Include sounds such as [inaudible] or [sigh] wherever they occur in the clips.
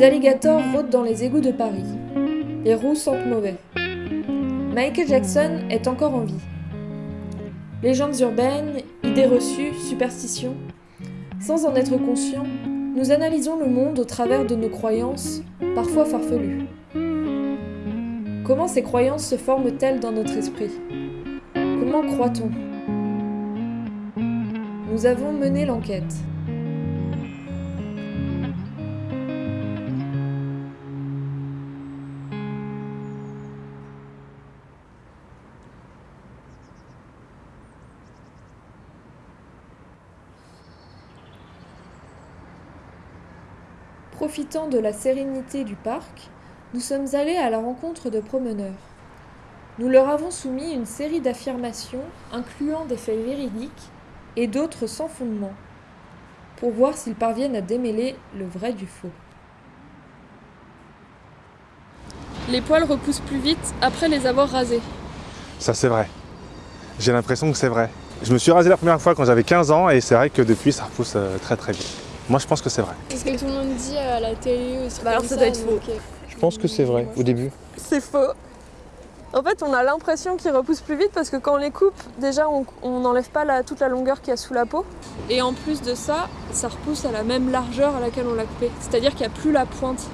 Des alligators rôdent dans les égouts de Paris. Les roues sentent mauvais. Michael Jackson est encore en vie. Légendes urbaines, idées reçues, superstitions. Sans en être conscient, nous analysons le monde au travers de nos croyances, parfois farfelues. Comment ces croyances se forment-elles dans notre esprit? Comment croit-on? Nous avons mené l'enquête. Profitant de la sérénité du parc, nous sommes allés à la rencontre de promeneurs. Nous leur avons soumis une série d'affirmations incluant des faits véridiques et d'autres sans fondement, pour voir s'ils parviennent à démêler le vrai du faux. Les poils repoussent plus vite après les avoir rasés. Ça c'est vrai. J'ai l'impression que c'est vrai. Je me suis rasé la première fois quand j'avais 15 ans et c'est vrai que depuis ça repousse euh, très très vite. Moi je pense que c'est vrai. C'est ce que tout le monde dit à la télé aussi. Bah alors, ça doit être faux. euh, Je pense que c'est vrai, au début. C'est faux. En fait, on a l'impression qu'ils repoussent plus vite parce que quand on les coupe, déjà, on n'enlève pas la- toute la longueur qu'il y a sous la peau. Et en plus de ça, ça repousse à la même largeur à laquelle on l'a coupé. C'est-à-dire qu'il n'y a plus la pointe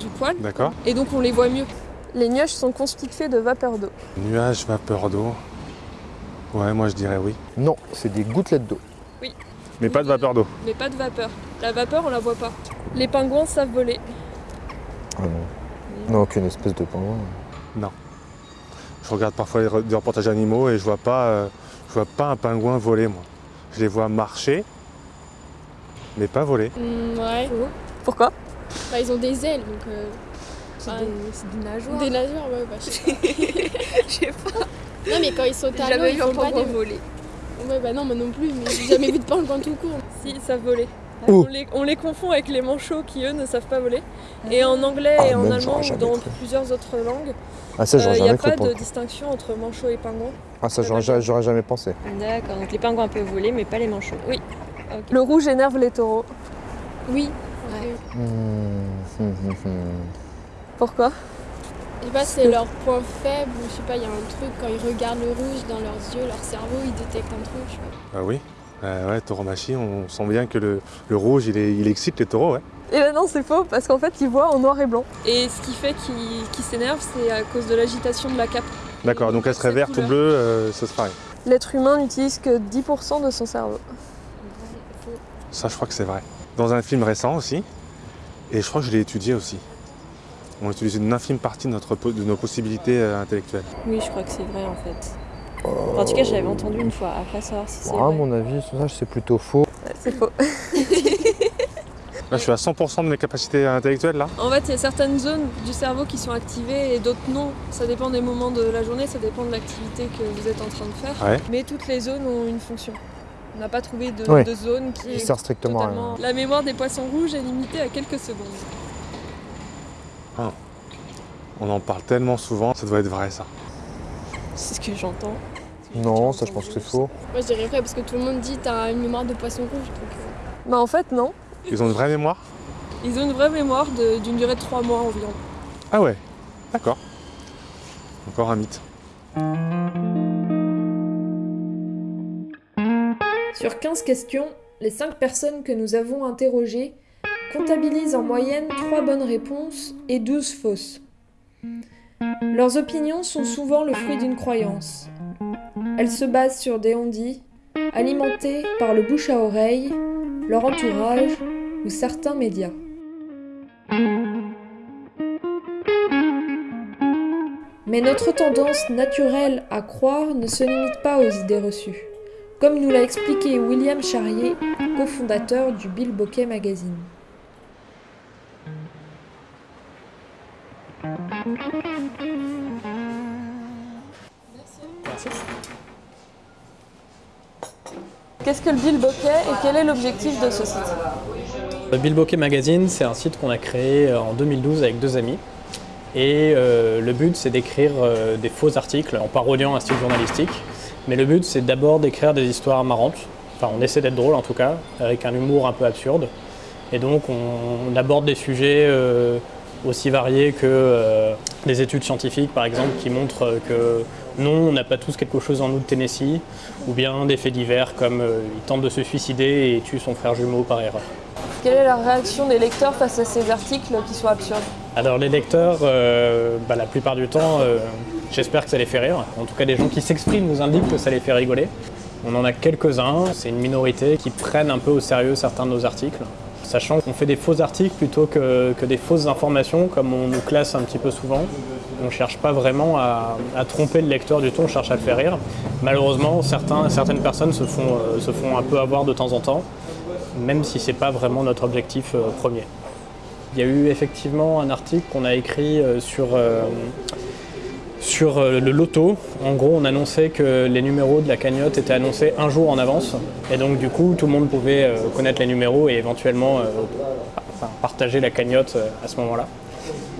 du poil D'accord et donc on les voit mieux. Les nuages sont constitués de vapeur d'eau. Nuages, vapeur d'eau. Ouais, moi je dirais oui. Non, c'est des gouttelettes d'eau. Mais pas de vapeur d'eau. Mais pas de vapeur. La vapeur, on la voit pas. Les pingouins savent voler. Ah non. Non, aucune espèce de pingouin. Je regarde parfois les des reportages animaux et je vois pas, euh, je vois pas un pingouin voler moi. Je les vois marcher, mais pas voler. mm, ouais. Pourquoi? Bah, ils ont des ailes, donc. euh, C'est des, des nageoires. Des nageurs, ouais, bah, je sais pas. [laughs] Je sais pas. Non, mais quand ils sautent à l'eau, ils font pas des. voler. Ouais, bah non, moi non plus, mais j'ai jamais vu de pingouin tout court. Si, ils savent voler. Oh. On, les, on les confond avec les manchots qui, eux, ne savent pas voler. Et en anglais Ah, et en même, allemand ou dans cru. plusieurs autres langues, Ah ça, il n'y a jamais cru pas de distinction entre manchots et pingouins. Ah ça, j'aurais ja- j'aurais jamais pensé. D'accord, donc les pingouins peuvent voler, mais pas les manchots. Oui. Le rouge énerve les taureaux. Oui. Hum, hum, hum. Pourquoi? Je sais pas, c'est leur point faible, ou je sais pas, il y a un truc, quand ils regardent le rouge dans leurs yeux, leur cerveau, ils détectent un truc, je sais pas. Ah oui? Euh, ouais, tauromachie, on sent bien que le, le rouge il, est- il excite les taureaux, ouais. Et ben non, c'est faux, parce qu'en fait, ils voient en noir et blanc. Et ce qui fait qu'ils qu'ils s'énervent, c'est à cause de l'agitation de la cape. D'accord, donc elle serait verte ou bleue, euh, ça se pareil. L'être humain n'utilise que 10% de son cerveau. Ça, je crois que c'est vrai. Dans un film récent aussi, et je crois que je l'ai étudié aussi. On utilise une infime partie de, notre, de nos possibilités euh, intellectuelles. Oui, je crois que c'est vrai en fait. Enfin, en tout cas, je l'avais entendu une fois, après savoir si c'est Ah, à mon avis, ça c'est plutôt faux. Ouais, c'est faux. Là, je suis à 100% de mes capacités intellectuelles, là. En fait, il y a certaines zones du cerveau qui sont activées et d'autres non. Ça dépend des moments de la journée, ça dépend de l'activité que vous êtes en train de faire. Ouais. Mais toutes les zones ont une fonction. On n'a pas trouvé de, zone qui Il est sert strictement à rien. La mémoire des poissons rouges est limitée à quelques secondes. On en parle tellement souvent, ça doit être vrai, ça. C'est ce que j'entends. Non, ça je pense que c'est faux. Moi, je dirais vrai, parce que tout le monde dit t'as une mémoire de poisson rouge, donc. euh, Bah en fait, non. Ils ont une vraie mémoire? Ils ont une vraie mémoire d'une durée de 3 mois environ. Ah ouais, d'accord. Encore un mythe. Sur 15 questions, les 5 personnes que nous avons interrogées comptabilisent en moyenne 3 bonnes réponses et 12 fausses. Leurs opinions sont souvent le fruit d'une croyance. Elles se basent sur des on-dit, alimentés par le bouche à oreille, leur entourage ou certains médias. Mais notre tendance naturelle à croire ne se limite pas aux idées reçues comme nous l'a expliqué William Charrier, cofondateur du Bill Bokeh Magazine. Qu'est-ce que le Bill Bokeh et quel est l'objectif de ce site Le Bill Bokeh Magazine, c'est un site qu'on a créé euh, en 2012 avec deux amis. Et euh, le but, c'est d'écrire euh, des faux articles en parodiant un style journalistique. Mais le but, c'est d'abord d'écrire des histoires marrantes. Enfin, on essaie d'être drôle en tout cas, avec un humour un peu absurde. Et donc on, aborde des sujets aussi variés que euh, des études scientifiques par exemple qui montrent que non, on n'a pas tous quelque chose en nous de Tennessee, ou bien des faits divers comme euh, il tente de se suicider et tue son frère jumeau par erreur. Quelle est la réaction des lecteurs face à ces articles qui sont absurdes Alors les lecteurs, bah, la plupart du temps, j'espère que ça les fait rire. En tout cas, les gens qui s'expriment nous indiquent que ça les fait rigoler. On en a quelques-uns, c'est une minorité qui prennent un peu au sérieux certains de nos articles, sachant qu'on fait des faux articles plutôt que, des fausses informations, comme on nous classe un petit peu souvent. On ne cherche pas vraiment à, tromper le lecteur du tout, on cherche à le faire rire. Malheureusement, certaines personnes se font, euh, se font un peu avoir de temps en temps, même si ce n'est pas vraiment notre objectif euh, premier. Il y a eu effectivement un article qu'on a écrit euh, sur sur euh, le loto, en gros, on annonçait que les numéros de la cagnotte étaient annoncés un jour en avance. Et donc, du coup, tout le monde pouvait euh, connaître les numéros et éventuellement euh, partager la cagnotte à ce moment-là.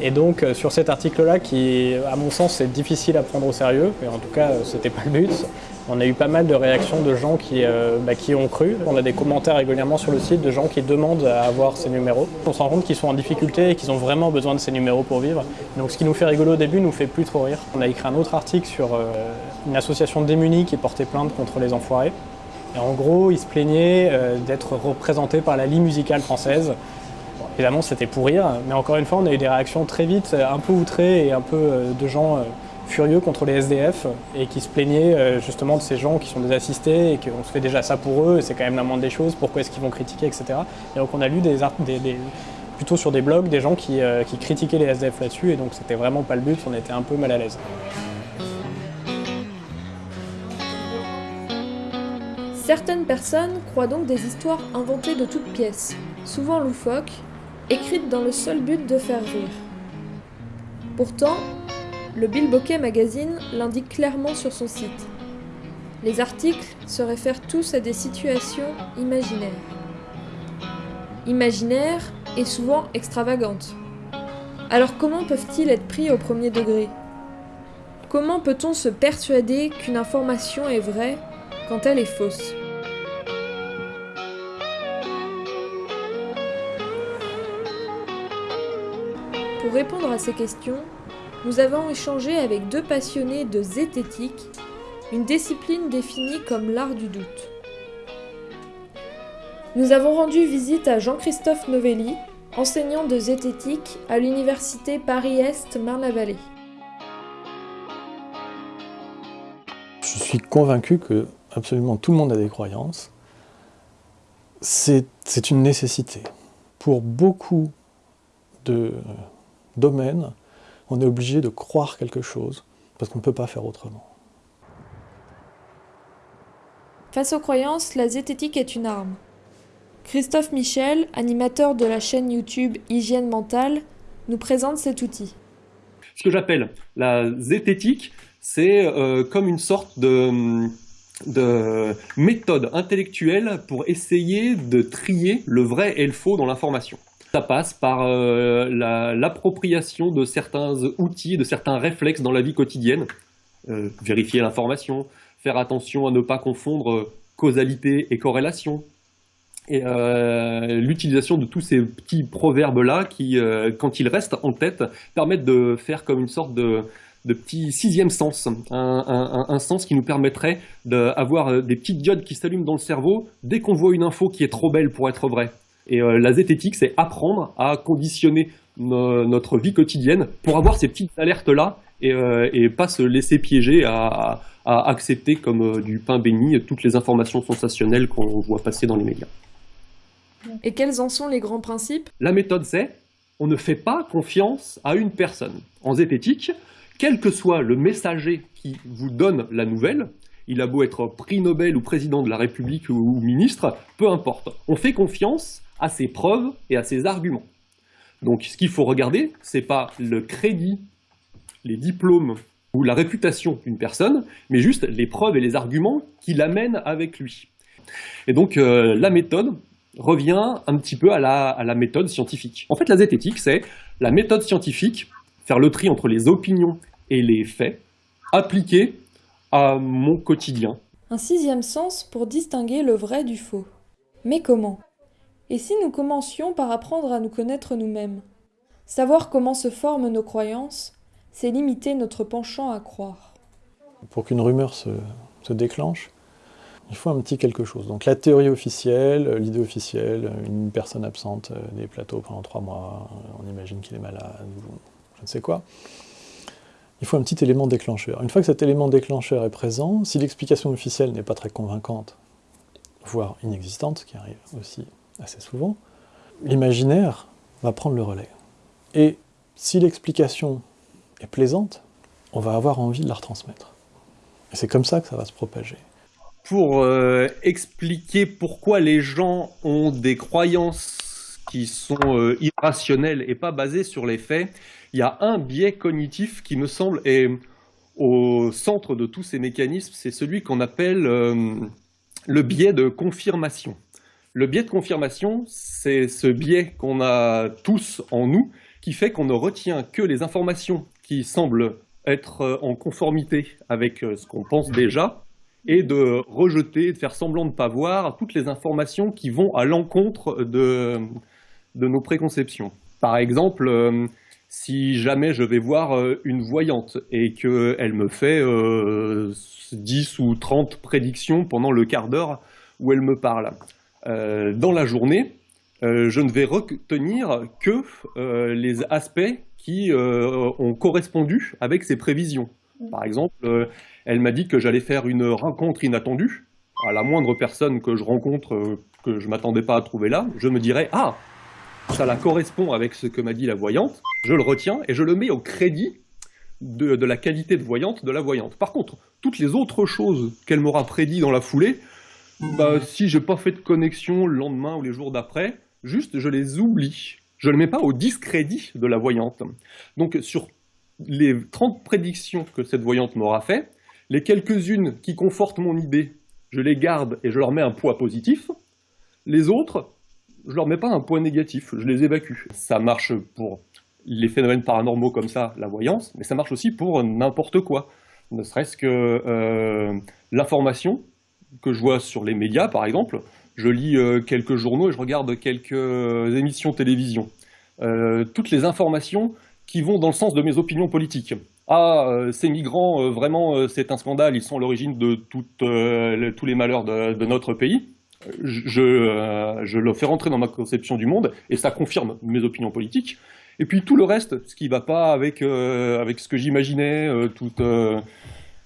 Et donc, sur cet article-là, qui, à mon sens, est difficile à prendre au sérieux, et en tout cas, c'était pas le but, on a eu pas mal de réactions de gens qui, euh, bah, qui ont cru. On a des commentaires régulièrement sur le site de gens qui demandent à avoir ces numéros. On se rend compte qu'ils sont en difficulté et qu'ils ont vraiment besoin de ces numéros pour vivre. Donc ce qui nous fait rigoler au début nous fait plus trop rire. On a écrit un autre article sur euh, une association démunie qui portait plainte contre les enfoirés. Et en gros, ils se plaignaient euh, d'être représentés par la Ligue musicale française. évidemment, c'était pour rire, mais encore une fois, on a eu des réactions très vite, un peu outrées et un peu de gens furieux contre les SDF et qui se plaignaient euh, justement de ces gens qui sont des assistés et qu'on se fait déjà ça pour eux, c'est quand même la moindre des choses, pourquoi est-ce qu'ils vont critiquer, etc. Et donc on a lu des, des, plutôt sur des blogs des gens qui, euh, qui critiquaient les SDF là-dessus et donc c'était vraiment pas le but, on était un peu mal à l'aise. Certaines personnes croient donc des histoires inventées de toutes pièces, souvent loufoques, écrites dans le seul but de faire rire. Pourtant, le Bill Bokeh Magazine l'indique clairement sur son site. Les articles se réfèrent tous à des situations imaginaires. Imaginaires et souvent extravagantes. Alors comment peuvent-ils être pris au premier degré? Comment peut-on se persuader qu'une information est vraie quand elle est fausse? Pour répondre à ces questions, nous avons échangé avec deux passionnés de zététique, une discipline définie comme l'art du doute. Nous avons rendu visite à Jean-Christophe Novelli, enseignant de zététique à l'université Paris-Est Marne-la-Vallée. Je suis convaincu que absolument tout le monde a des croyances. C'est une nécessité. Pour beaucoup de domaines, on est obligé de croire quelque chose, parce qu'on ne peut pas faire autrement. Face aux croyances, la zététique est une arme. Christophe Michel, animateur de la chaîne YouTube Hygiène Mentale, nous présente cet outil. Ce que j'appelle la zététique, c'est euh, comme une sorte de, de méthode intellectuelle pour essayer de trier le vrai et le faux dans l'information. Ça passe par euh, l'appropriation de certains outils, de certains réflexes dans la vie quotidienne. Euh, vérifier l'information, faire attention à ne pas confondre euh, causalité et corrélation. Et l'utilisation de tous ces petits proverbes-là qui, quand ils restent en tête, permettent de faire comme une sorte de, petit sixième sens, un, sens qui nous permettrait d'avoir des petites diodes qui s'allument dans le cerveau dès qu'on voit une info qui est trop belle pour être vraie. Et euh, la zététique, c'est apprendre à conditionner notre vie quotidienne pour avoir ces petites alertes-là et, euh, pas se laisser piéger à, accepter comme euh, du pain béni toutes les informations sensationnelles qu'on voit passer dans les médias. Et quels en sont les grands principes? La méthode, c'est on ne fait pas confiance à une personne. En zététique, quel que soit le messager qui vous donne la nouvelle, il a beau être prix Nobel ou président de la République ou ministre, peu importe. On fait confiance à ses preuves et à ses arguments. Donc ce qu'il faut regarder, c'est pas le crédit, les diplômes ou la réputation d'une personne, mais juste les preuves et les arguments qu'il amène avec lui. Et donc euh, la méthode revient un petit peu à la, méthode scientifique. En fait, la zététique, c'est la méthode scientifique, faire le tri entre les opinions et les faits, appliqués à mon quotidien. Un sixième sens pour distinguer le vrai du faux. Mais comment? Et si nous commencions par apprendre à nous connaître nous-mêmes? Savoir comment se forment nos croyances, c'est limiter notre penchant à croire. Pour qu'une rumeur se, déclenche, il faut un petit quelque chose. Donc la théorie officielle, l'idée officielle, une personne absente des plateaux pendant trois mois, on imagine qu'il est malade, ou je ne sais quoi. Il faut un petit élément déclencheur. Une fois que cet élément déclencheur est présent, si l'explication officielle n'est pas très convaincante, voire inexistante, ce qui arrive aussi assez souvent, l'imaginaire va prendre le relais. Et si l'explication est plaisante, on va avoir envie de la retransmettre. Et c'est comme ça que ça va se propager pour euh, expliquer pourquoi les gens ont des croyances qui sont euh, irrationnelles et pas basées sur les faits, il y a un biais cognitif qui me semble est au centre de tous ces mécanismes, c'est celui qu'on appelle euh, le biais de confirmation. Le biais de confirmation, c'est ce biais qu'on a tous en nous, qui fait qu'on ne retient que les informations qui semblent être en conformité avec ce qu'on pense déjà, et de rejeter, de faire semblant de ne pas voir toutes les informations qui vont à l'encontre de, nos préconceptions. Par exemple, euh, si jamais je vais voir euh, une voyante et qu'elle me fait 10 euh, ou 30 prédictions pendant le quart d'heure où elle me parle, dans la journée, je ne vais retenir que les aspects qui ont correspondu avec ces prévisions. Par exemple, elle m'a dit que j'allais faire une rencontre inattendue. À la moindre personne que je rencontre, euh, que je ne m'attendais pas à trouver là, je me dirais « Ah, ça la correspond avec ce que m'a dit la voyante, je le retiens et je le mets au crédit de, la qualité de voyante de la voyante. Par contre, toutes les autres choses qu'elle m'aura prédit dans la foulée, bah, si j'ai pas fait de connexion le lendemain ou les jours d'après, juste je les oublie. Je ne le mets pas au discrédit de la voyante. Donc sur les 30 prédictions que cette voyante m'aura fait, les quelques-unes qui confortent mon idée, je les garde et je leur mets un poids positif. Les autres, je leur mets pas un poids négatif, je les évacue. Ça marche pour les phénomènes paranormaux comme ça, la voyance, mais ça marche aussi pour n'importe quoi. Ne serait-ce que euh, l'information que je vois sur les médias, par exemple. Je lis euh, quelques journaux et je regarde quelques émissions télévision. Euh, toutes les informations qui vont dans le sens de mes opinions politiques ah, euh, ces migrants, euh, vraiment, euh, c'est un scandale, ils sont à l'origine de tous les malheurs de, notre pays. Je, le fais rentrer dans ma conception du monde, et ça confirme mes opinions politiques. Et puis tout le reste, ce qui ne va pas avec, avec ce que j'imaginais,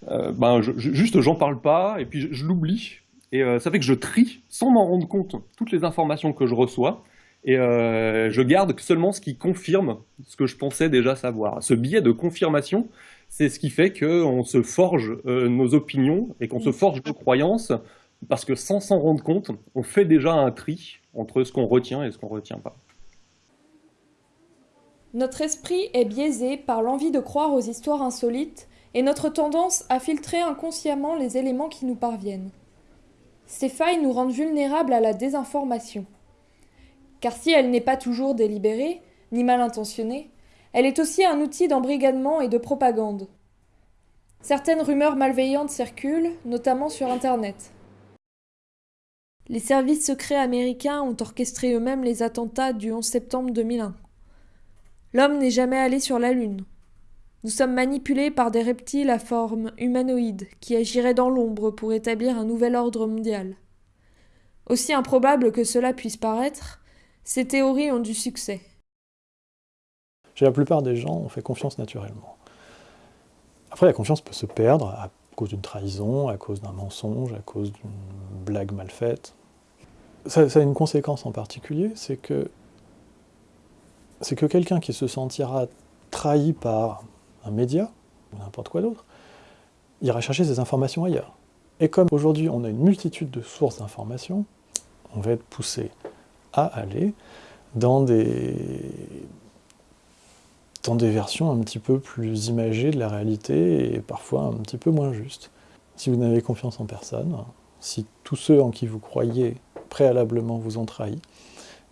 tout, ben, juste j'en parle pas, et puis je l'oublie. Et ça fait que je trie, sans m'en rendre compte, toutes les informations que je reçois, et euh, je garde seulement ce qui confirme ce que je pensais déjà savoir. Ce biais de confirmation, c'est ce qui fait qu'on se forge euh, nos opinions et qu'on se forge nos croyances, parce que sans s'en rendre compte, on fait déjà un tri entre ce qu'on retient et ce qu'on ne retient pas. Notre esprit est biaisé par l'envie de croire aux histoires insolites et notre tendance à filtrer inconsciemment les éléments qui nous parviennent. Ces failles nous rendent vulnérables à la désinformation. Car si elle n'est pas toujours délibérée, ni mal intentionnée, elle est aussi un outil d'embrigadement et de propagande. Certaines rumeurs malveillantes circulent, notamment sur Internet. Les services secrets américains ont orchestré eux-mêmes les attentats du 11 septembre 2001. L'homme n'est jamais allé sur la Lune. Nous sommes manipulés par des reptiles à forme humanoïde qui agiraient dans l'ombre pour établir un nouvel ordre mondial. Aussi improbable que cela puisse paraître, ces théories ont du succès. Chez la plupart des gens, on fait confiance naturellement. Après, la confiance peut se perdre à cause d'une trahison, à cause d'un mensonge, à cause d'une blague mal faite. Ça, a une conséquence en particulier, c'est que, que quelqu'un qui se sentira trahi par un média, ou n'importe quoi d'autre, ira chercher ses informations ailleurs. Et comme aujourd'hui on a une multitude de sources d'informations, on va être poussé à aller dans des, dans des versions un petit peu plus imagées de la réalité et parfois un petit peu moins justes. Si vous n'avez confiance en personne, si tous ceux en qui vous croyez préalablement vous ont trahi,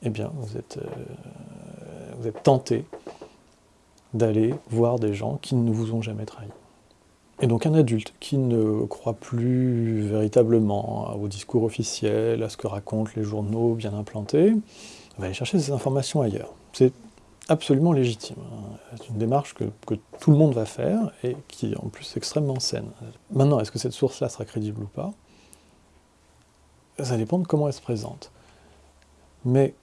eh bien vous êtes, euh, vous êtes tenté d'aller voir des gens qui ne vous ont jamais trahi. Et donc un adulte qui ne croit plus véritablement au discours officiel, à ce que racontent les journaux bien implantés, va aller chercher ces informations ailleurs. C'est absolument légitime. C'est une démarche que, tout le monde va faire et qui en plus extrêmement saine. Maintenant, est-ce que cette source-là sera crédible ou pas? Ça dépend de comment elle se présente. Mais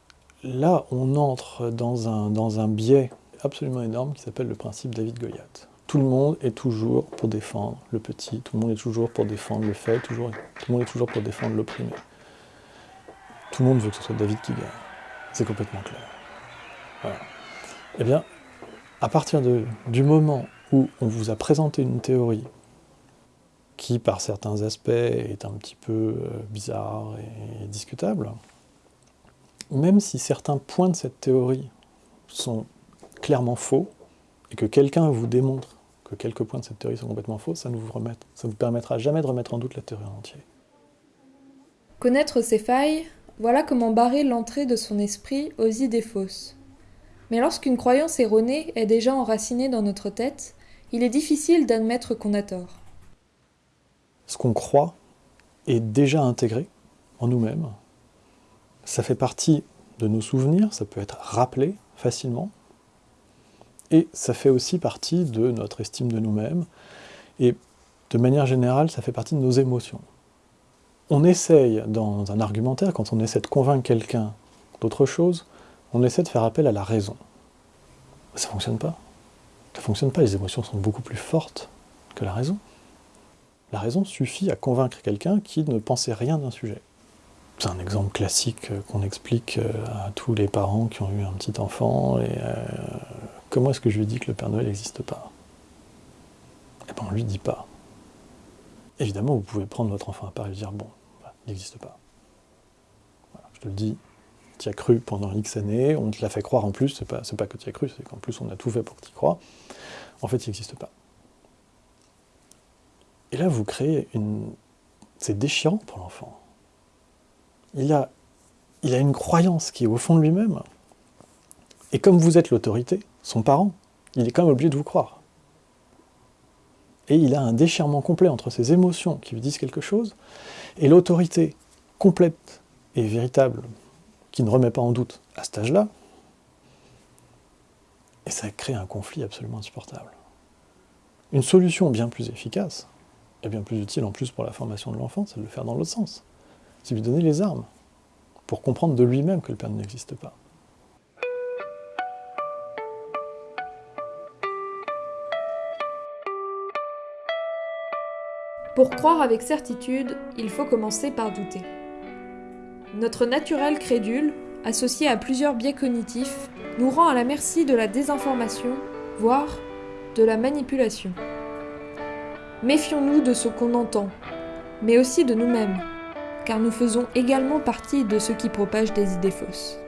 là, on entre dans un biais absolument énorme qui s'appelle le principe David-Goliath. Tout le monde est toujours pour défendre le petit, tout le monde est toujours pour défendre le fait, toujours, tout le monde est toujours pour défendre l'opprimé. Tout le monde veut que ce soit David qui gagne. C'est complètement clair. Eh bien, à partir du moment où on vous a présenté une théorie qui, par certains aspects, est un petit peu euh, bizarre et discutable, même si certains points de cette théorie sont clairement faux, et que quelqu'un vous démontre que quelques points de cette théorie sont complètement faux, ça ne vous, ça vous permettra jamais de remettre en doute la théorie en entier. Connaître ses failles, voilà comment barrer l'entrée de son esprit aux idées fausses. Mais lorsqu'une croyance erronée est déjà enracinée dans notre tête, il est difficile d'admettre qu'on a tort. Ce qu'on croit est déjà intégré en nous-mêmes. Ça fait partie de nos souvenirs, ça peut être rappelé facilement, et ça fait aussi partie de notre estime de nous-mêmes, et de manière générale, ça fait partie de nos émotions. On essaye, dans un argumentaire, quand on essaie de convaincre quelqu'un d'autre chose, on essaie de faire appel à la raison. Ça ne fonctionne pas. Ça ne fonctionne pas, les émotions sont beaucoup plus fortes que la raison. La raison suffit à convaincre quelqu'un qui ne pensait rien d'un sujet. C'est un exemple classique qu'on explique à tous les parents qui ont eu un petit enfant et euh, comment est-ce que je lui dis que le Père Noël n'existe pas? Eh bien, on ne lui dit pas. Évidemment, vous pouvez prendre votre enfant à part et lui dire, bon, bah, il n'existe pas. Je te le dis, tu as cru pendant X années, on te l'a fait croire en plus, c'est pas, pas que tu as cru, c'est qu'en plus on a tout fait pour que tu crois. En fait, il n'existe pas. Et là, vous créez une... C'est déchirant pour l'enfant. Il a, il a une croyance qui est au fond de lui-même. Et comme vous êtes l'autorité, son parent, il est quand même obligé de vous croire. Et il a un déchirement complet entre ses émotions qui lui disent quelque chose et l'autorité complète et véritable qui ne remet pas en doute à cet âge-là. Et ça crée un conflit absolument insupportable. Une solution bien plus efficace, et bien plus utile en plus pour la formation de l'enfant, c'est de le faire dans l'autre sens. C'est lui donner les armes pour comprendre de lui-même que le Père n'existe pas. Pour croire avec certitude, il faut commencer par douter. Notre naturel crédule, associé à plusieurs biais cognitifs, nous rend à la merci de la désinformation, voire de la manipulation. Méfions-nous de ce qu'on entend, mais aussi de nous-mêmes, car nous faisons également partie de ceux qui propagent des idées fausses.